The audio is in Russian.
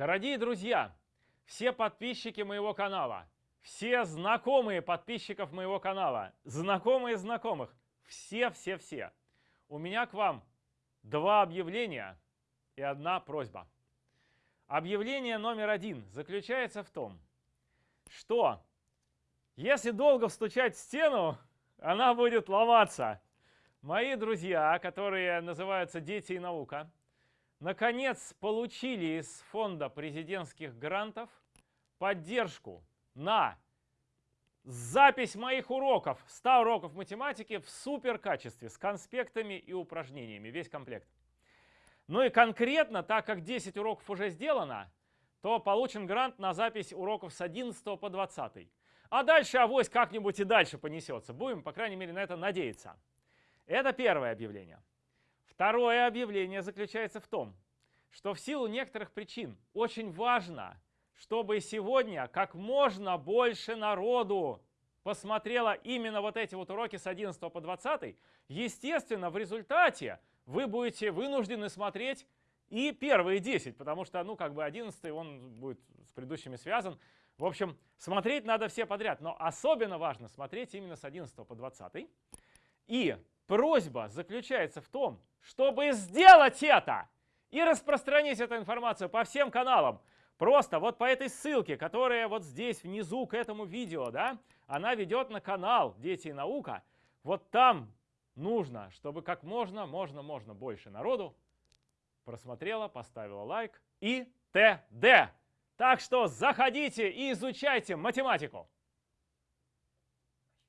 Дорогие друзья, все подписчики моего канала, все знакомые подписчиков моего канала, знакомые знакомых, все-все-все. У меня к вам два объявления и одна просьба. Объявление номер один заключается в том, что если долго стучать в стену, она будет ломаться. Мои друзья, которые называются «Дети и наука», наконец получили из фонда президентских грантов поддержку на запись моих уроков, 100 уроков математики в супер качестве, с конспектами и упражнениями, весь комплект. Ну и конкретно, так как 10 уроков уже сделано, то получен грант на запись уроков с 11 по 20. А дальше авось как-нибудь и дальше понесется. Будем, по крайней мере, на это надеяться. Это первое объявление. Второе объявление заключается в том, что в силу некоторых причин очень важно, чтобы сегодня как можно больше народу посмотрело именно вот эти вот уроки с 11 по 20. Естественно, в результате вы будете вынуждены смотреть и первые 10, потому что, ну, как бы 11 он будет с предыдущими связан. В общем, смотреть надо все подряд, но особенно важно смотреть именно с 11 по 20. И просьба заключается в том, чтобы сделать это и распространить эту информацию по всем каналам. Просто вот по этой ссылке, которая вот здесь внизу к этому видео, да, она ведет на канал «Дети и наука». Вот там нужно, чтобы как можно, можно, можно больше народу просмотрела, поставила лайк и т.д. Так что заходите и изучайте математику.